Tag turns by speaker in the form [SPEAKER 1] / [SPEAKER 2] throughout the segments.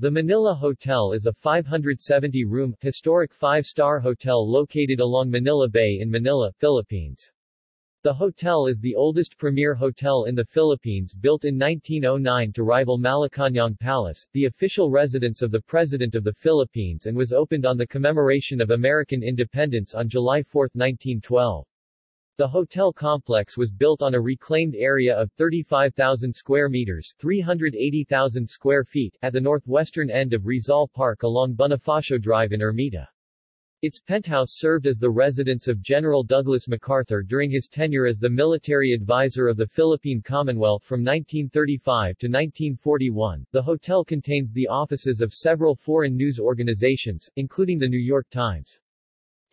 [SPEAKER 1] The Manila Hotel is a 570-room, historic five-star hotel located along Manila Bay in Manila, Philippines. The hotel is the oldest premier hotel in the Philippines built in 1909 to rival Malacañang Palace, the official residence of the President of the Philippines and was opened on the commemoration of American independence on July 4, 1912. The hotel complex was built on a reclaimed area of 35,000 square meters 380,000 square feet at the northwestern end of Rizal Park along Bonifacio Drive in Ermita. Its penthouse served as the residence of General Douglas MacArthur during his tenure as the military advisor of the Philippine Commonwealth from 1935 to 1941. The hotel contains the offices of several foreign news organizations, including the New York Times.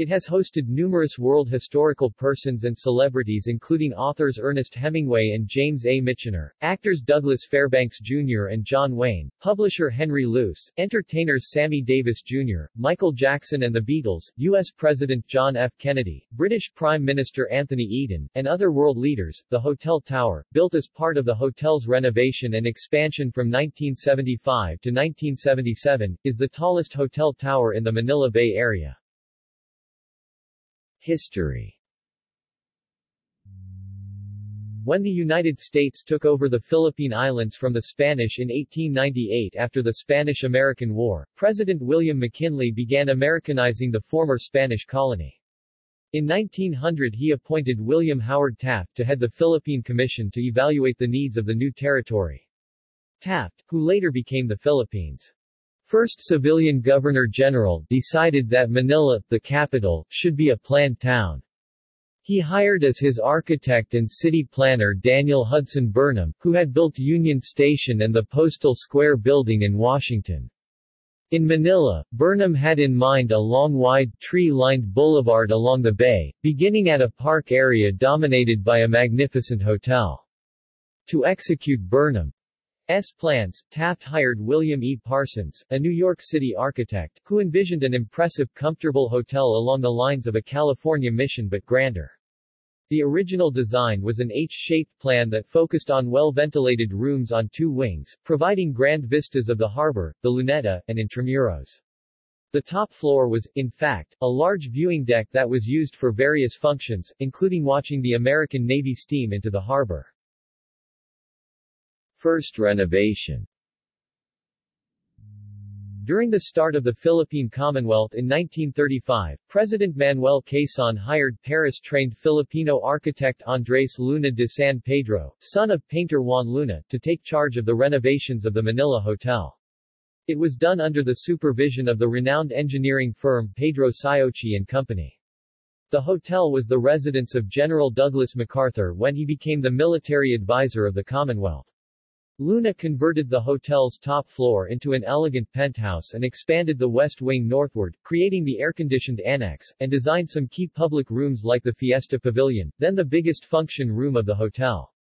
[SPEAKER 1] It has hosted numerous world historical persons and celebrities including authors Ernest Hemingway and James A. Michener, actors Douglas Fairbanks Jr. and John Wayne, publisher Henry Luce, entertainers Sammy Davis Jr., Michael Jackson and the Beatles, U.S. President John F. Kennedy, British Prime Minister Anthony Eden, and other world leaders. The Hotel Tower, built as part of the hotel's renovation and expansion from 1975 to 1977, is the tallest hotel tower in the Manila Bay Area. History When the United States took over the Philippine Islands from the Spanish in 1898 after the Spanish-American War, President William McKinley began Americanizing the former Spanish colony. In 1900 he appointed William Howard Taft to head the Philippine Commission to evaluate the needs of the new territory. Taft, who later became the Philippines' First civilian governor-general decided that Manila, the capital, should be a planned town. He hired as his architect and city planner Daniel Hudson Burnham, who had built Union Station and the Postal Square building in Washington. In Manila, Burnham had in mind a long wide, tree-lined boulevard along the bay, beginning at a park area dominated by a magnificent hotel. To execute Burnham, S. plans, Taft hired William E. Parsons, a New York City architect, who envisioned an impressive comfortable hotel along the lines of a California mission but grander. The original design was an H-shaped plan that focused on well-ventilated rooms on two wings, providing grand vistas of the harbor, the Luneta, and Intramuros. The top floor was, in fact, a large viewing deck that was used for various functions, including watching the American Navy steam into the harbor. First renovation during the start of the Philippine Commonwealth in 1935, President Manuel Quezon hired Paris-trained Filipino architect Andres Luna de San Pedro, son of painter Juan Luna, to take charge of the renovations of the Manila Hotel. It was done under the supervision of the renowned engineering firm Pedro Siochi and Company. The hotel was the residence of General Douglas MacArthur when he became the military advisor of the Commonwealth. Luna converted the hotel's top floor into an elegant penthouse and expanded the west wing northward, creating the air-conditioned annex, and designed some key public rooms like the Fiesta Pavilion, then the biggest function room of the hotel.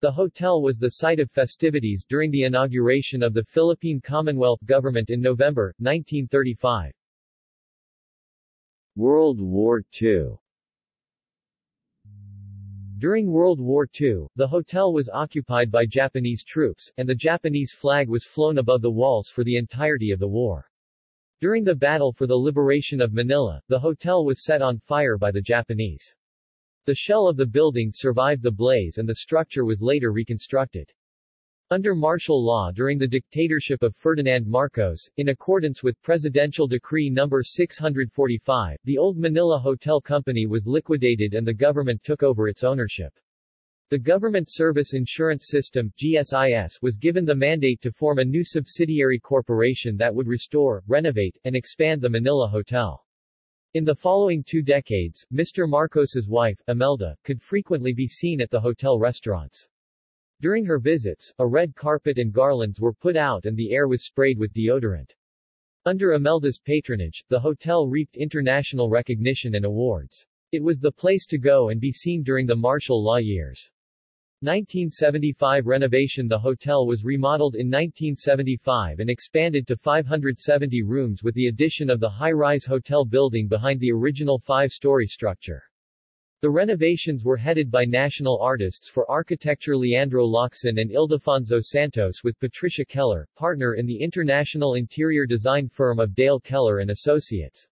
[SPEAKER 1] The hotel was the site of festivities during the inauguration of the Philippine Commonwealth government in November, 1935. World War II during World War II, the hotel was occupied by Japanese troops, and the Japanese flag was flown above the walls for the entirety of the war. During the battle for the liberation of Manila, the hotel was set on fire by the Japanese. The shell of the building survived the blaze and the structure was later reconstructed. Under martial law during the dictatorship of Ferdinand Marcos, in accordance with Presidential Decree No. 645, the old Manila Hotel Company was liquidated and the government took over its ownership. The Government Service Insurance System GSIS was given the mandate to form a new subsidiary corporation that would restore, renovate, and expand the Manila Hotel. In the following two decades, Mr. Marcos's wife, Imelda, could frequently be seen at the hotel restaurants. During her visits, a red carpet and garlands were put out and the air was sprayed with deodorant. Under Imelda's patronage, the hotel reaped international recognition and awards. It was the place to go and be seen during the martial law years. 1975 renovation The hotel was remodeled in 1975 and expanded to 570 rooms with the addition of the high-rise hotel building behind the original five-story structure. The renovations were headed by national artists for architecture Leandro Locsin and Ildefonso Santos with Patricia Keller, partner in the international interior design firm of Dale Keller and Associates.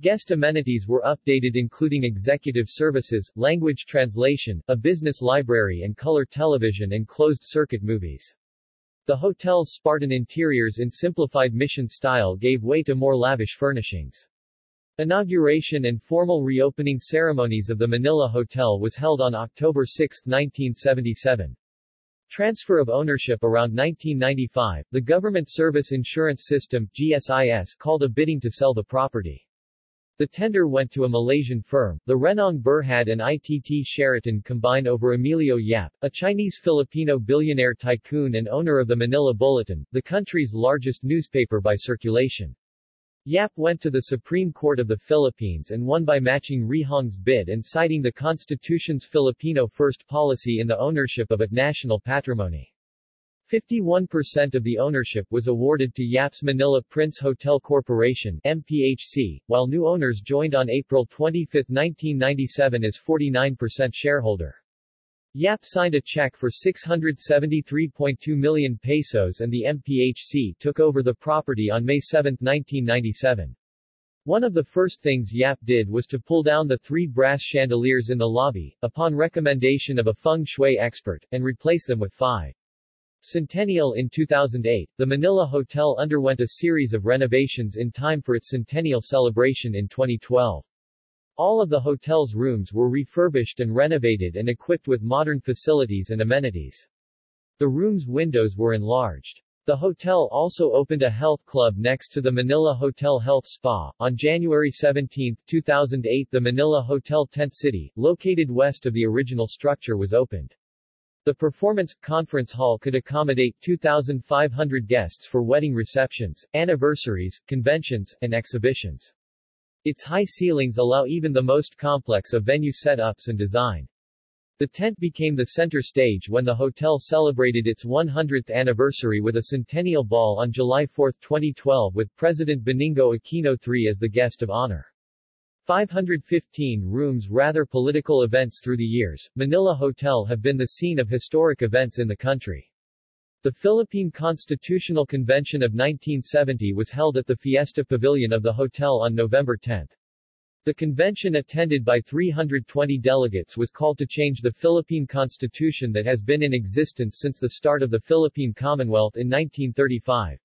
[SPEAKER 1] Guest amenities were updated including executive services, language translation, a business library and color television and closed-circuit movies. The hotel's Spartan interiors in simplified mission style gave way to more lavish furnishings. Inauguration and formal reopening ceremonies of the Manila Hotel was held on October 6, 1977. Transfer of ownership around 1995, the Government Service Insurance System GSIS called a bidding to sell the property. The tender went to a Malaysian firm. The Renong Berhad and ITT Sheraton combine over Emilio Yap, a Chinese-Filipino billionaire tycoon and owner of the Manila Bulletin, the country's largest newspaper by circulation. Yap went to the Supreme Court of the Philippines and won by matching Renong's bid and citing the Constitution's Filipino First policy in the ownership of a national patrimony. 51% of the ownership was awarded to Yap's Manila Prince Hotel Corporation MPHC, while new owners joined on April 25, 1997 as 49% shareholder. Yap signed a check for 673.2 million pesos and the MPHC took over the property on May 7, 1997. One of the first things Yap did was to pull down the three brass chandeliers in the lobby, upon recommendation of a feng shui expert, and replace them with five. Centennial In 2008, the Manila Hotel underwent a series of renovations in time for its centennial celebration in 2012. All of the hotel's rooms were refurbished and renovated and equipped with modern facilities and amenities. The room's windows were enlarged. The hotel also opened a health club next to the Manila Hotel Health Spa. On January 17, 2008 the Manila Hotel Tent City, located west of the original structure was opened. The performance conference hall could accommodate 2,500 guests for wedding receptions, anniversaries, conventions, and exhibitions. Its high ceilings allow even the most complex of venue setups and design. The tent became the center stage when the hotel celebrated its 100th anniversary with a centennial ball on July 4, 2012 with President Benigno Aquino III as the guest of honor. 515 rooms rather political events through the years, Manila Hotel have been the scene of historic events in the country. The Philippine Constitutional Convention of 1970 was held at the Fiesta Pavilion of the hotel on November 10. The convention attended by 320 delegates was called to change the Philippine Constitution that has been in existence since the start of the Philippine Commonwealth in 1935.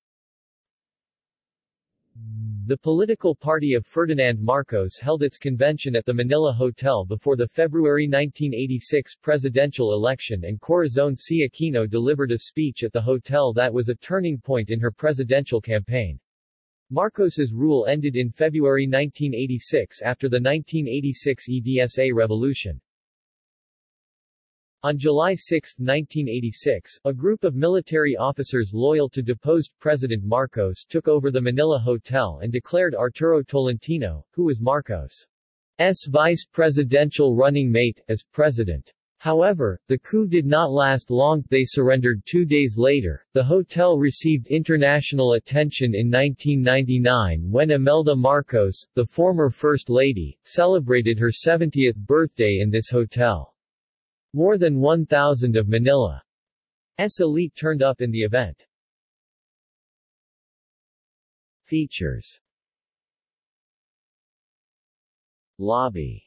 [SPEAKER 1] The political party of Ferdinand Marcos held its convention at the Manila Hotel before the February 1986 presidential election and Corazon C. Aquino delivered a speech at the hotel that was a turning point in her presidential campaign. Marcos's rule ended in February 1986 after the 1986 EDSA revolution. On July 6, 1986, a group of military officers loyal to deposed President Marcos took over the Manila Hotel and declared Arturo Tolentino, who was Marcos' vice presidential running mate, as president. However, the coup did not last long, they surrendered two days later. The hotel received international attention in 1999 when Imelda Marcos, the former First Lady, celebrated her 70th birthday in this hotel. More than 1,000 of Manila's elite turned up in the event. Features Lobby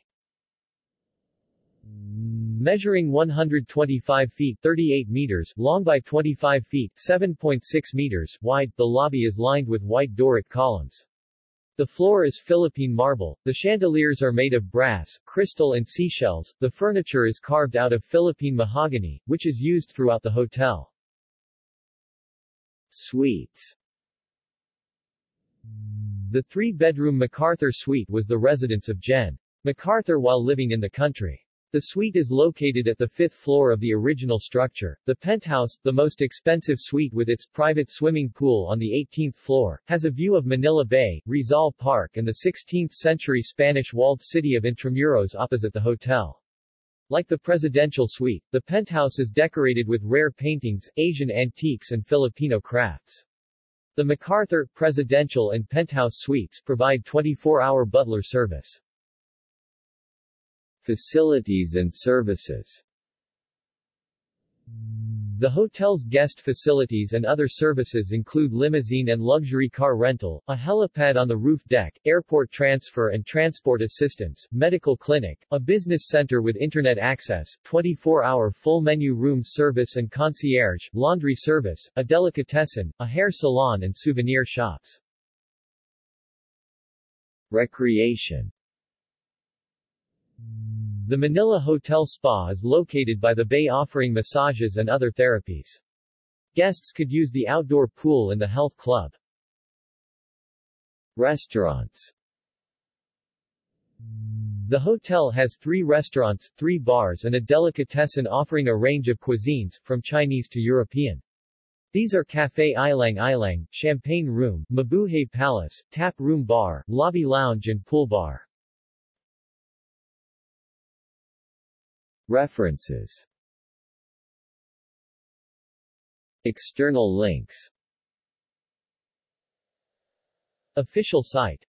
[SPEAKER 1] Measuring 125 feet 38 meters long by 25 feet 7.6 meters wide, the lobby is lined with white Doric columns. The floor is Philippine marble, the chandeliers are made of brass, crystal and seashells, the furniture is carved out of Philippine mahogany, which is used throughout the hotel. Suites The three-bedroom MacArthur Suite was the residence of Gen. MacArthur while living in the country. The suite is located at the fifth floor of the original structure. The penthouse, the most expensive suite with its private swimming pool on the 18th floor, has a view of Manila Bay, Rizal Park and the 16th-century Spanish walled city of Intramuros opposite the hotel. Like the presidential suite, the penthouse is decorated with rare paintings, Asian antiques and Filipino crafts. The MacArthur, Presidential and Penthouse Suites provide 24-hour butler service. Facilities and services the hotel's guest facilities and other services include limousine and luxury car rental, a helipad on the roof deck, airport transfer and transport assistance, medical clinic, a business center with internet access, 24-hour full-menu room service and concierge, laundry service, a delicatessen, a hair salon and souvenir shops. Recreation the Manila Hotel Spa is located by the bay offering massages and other therapies. Guests could use the outdoor pool in the health club. Restaurants The hotel has three restaurants, three bars and a delicatessen offering a range of cuisines, from Chinese to European. These are Café Ilang Ilang, Champagne Room, Mabuhay Palace, Tap Room Bar, Lobby Lounge and Pool Bar. References. External links. Official site